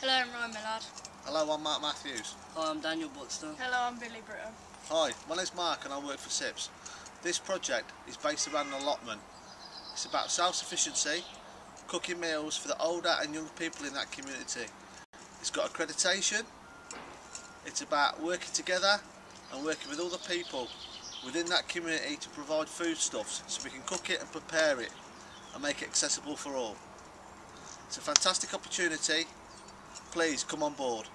Hello, I'm Ryan Millard. Hello, I'm Mark Matthews. Hi, I'm Daniel Buxton. Hello, I'm Billy Britton. Hi, my name's Mark and I work for SIPS. This project is based around an allotment. It's about self-sufficiency, cooking meals for the older and younger people in that community. It's got accreditation. It's about working together and working with other people within that community to provide foodstuffs so we can cook it and prepare it and make it accessible for all. It's a fantastic opportunity. Please come on board.